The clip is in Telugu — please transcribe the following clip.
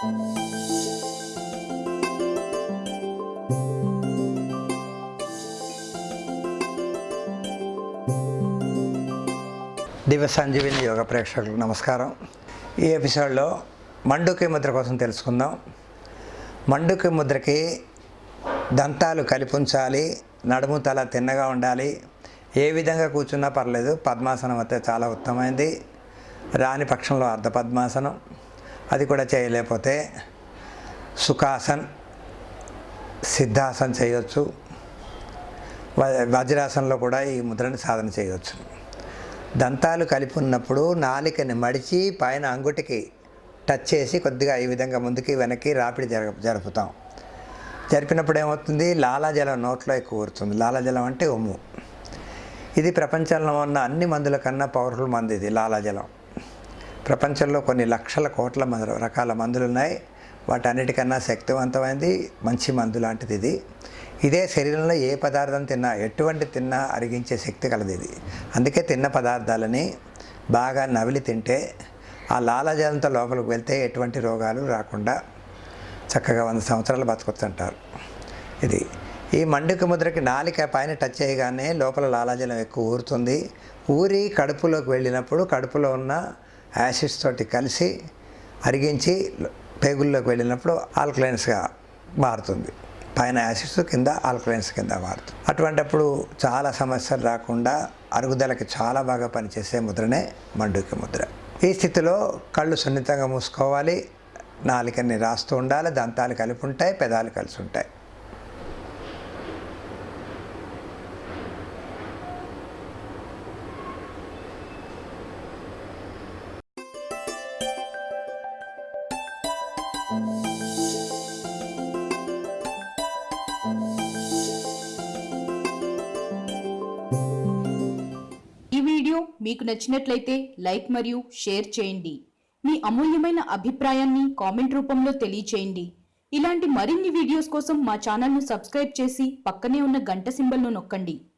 దివ్య సంజీవిని యోగ ప్రేక్షకులకు నమస్కారం. ఈ ఎపిసోడ్లో మండుకి ముద్ర కోసం తెలుసుకుందాం. మండుకి ముద్రకి దంతాలు కలిపి ఉంచాలి నడుము తల తిన్నగా ఉండాలి. ఏ విధంగా కూర్చున్నా పర్లేదు పద్మాసనం అయితే చాలా ఉత్తమైంది రాని పక్షంలో అర్ధ పద్మాసనం అది కూడా చేయలేకపోతే సుఖాసన్ సిద్ధాసన్ చేయొచ్చు. వజ్రాసనలో వజ్రాసనంలో కూడా ఈ ముద్రని సాధన చేయవచ్చు దంతాలు కలిపి ఉన్నప్పుడు నాలికని మడిచి పైన అంగుటికి టచ్ చేసి కొద్దిగా ఈ విధంగా ముందుకి వెనక్కి రాపిడి జరగ జరుపుతాం. జరిపినప్పుడు ఏమవుతుంది? లాలాజలం నోట్లో ఎక్కువ ఊరుతుంది. లాలాజలం అంటే ఉమ్ము ఇది ప్రపంచంలో ఉన్న అన్ని మందుల కన్నా పవర్ఫుల్ మంది ఇది లాలాజలం. ప్రపంచంలో కొన్ని లక్షల కోట్ల మందు రకాల మందులు ఉన్నాయి వాటన్నిటికన్నా శక్తివంతమైనది మంచి మందు లాంటిది ఇది. ఇదే శరీరంలో ఏ పదార్థం తిన్నా ఎటువంటి తిన్నా అరిగించే శక్తి కలది ఇది. అందుకే తిన్న పదార్థాలని బాగా నవిలి తింటే ఆ లాలజలంతో లోపలికి వెళ్తే ఎటువంటి రోగాలు రాకుండా చక్కగా వంద సంవత్సరాలు బతుకుతుంటారు ఇది. ఈ మండుక ముద్రకి నాలిక పైన టచ్ చేయగానే లోపల లాలాజలం ఎక్కువ ఊరుతుంది. ఊరి కడుపులోకి వెళ్ళినప్పుడు కడుపులో ఉన్న యాసిడ్స్ తోటి కలిసి అరిగించి పేగుల్లోకి వెళ్ళినప్పుడు ఆల్కలైన్స్గా మారుతుంది. పైన యాసిడ్స్ కింద ఆల్కలైన్స్ కింద మారుతుంది. అటువంటప్పుడు చాలా సమస్యలు రాకుండా అరుగుదలకి చాలా బాగా పనిచేసే ముద్రనే మండుకి ముద్ర. ఈ స్థితిలో కళ్ళు సున్నితంగా మూసుకోవాలి. నాలుకని రాస్తూ ఉండాలి. దంతాలు కలిపి ఉంటాయి. పెదాలు కలిసి ఉంటాయి. ఈ వీడియో మీకు నచ్చినట్లయితే లైక్ మరియు షేర్ చేయండి. మీ అమూల్యమైన అభిప్రాయాన్ని కామెంట్ రూపంలో తెలియచేయండి. ఇలాంటి మరిన్ని వీడియోస్ కోసం మా ఛానల్ను సబ్స్క్రైబ్ చేసి పక్కనే ఉన్న గంట సింబల్ను నొక్కండి.